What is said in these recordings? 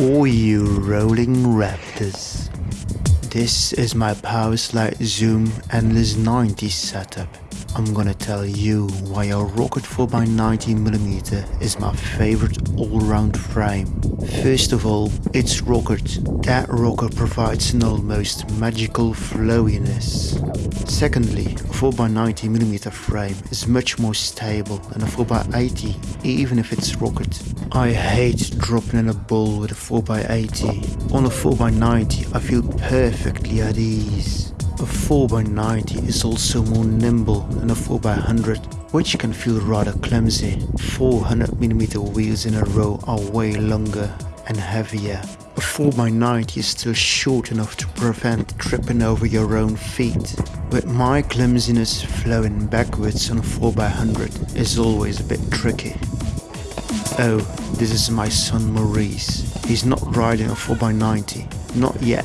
All you rolling raptors. This is my Powerslide Zoom Endless 90 setup. I'm gonna tell you why a Rocket 4x90mm is my favorite all-round frame. First of all, it's Rocket. That Rocket provides an almost magical flowiness. Secondly, a 4x90mm frame is much more stable than a 4x80, even if it's Rocket. I hate dropping in a ball with a 4x80. On a 4x90 I feel perfectly at ease. A 4x90 is also more nimble than a 4x100, which can feel rather clumsy. 400mm wheels in a row are way longer and heavier. A 4x90 is still short enough to prevent tripping over your own feet. But my clumsiness flowing backwards on a 4x100 is always a bit tricky. Oh, this is my son Maurice. He's not riding a 4x90. Not yet.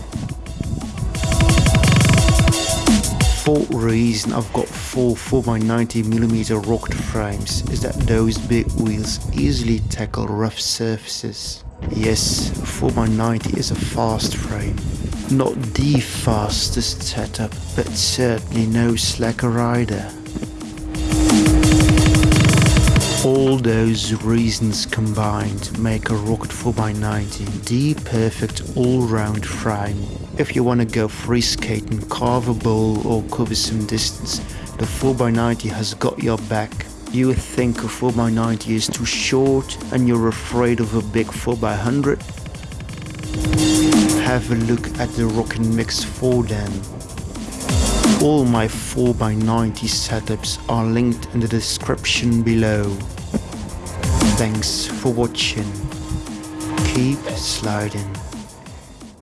Fourth reason I've got four 4x90mm rocket frames is that those big wheels easily tackle rough surfaces. Yes, 4x90 is a fast frame. Not the fastest setup, but certainly no slacker rider. All those reasons combined make a Rocket 4x90 the perfect all-round frame. If you want to go free skating, carve a bowl or cover some distance, the 4x90 has got your back. You think a 4x90 is too short and you're afraid of a big 4x100? Have a look at the Rockin' Mix 4 then. All my 4x90 setups are linked in the description below. Thanks for watching. Keep sliding.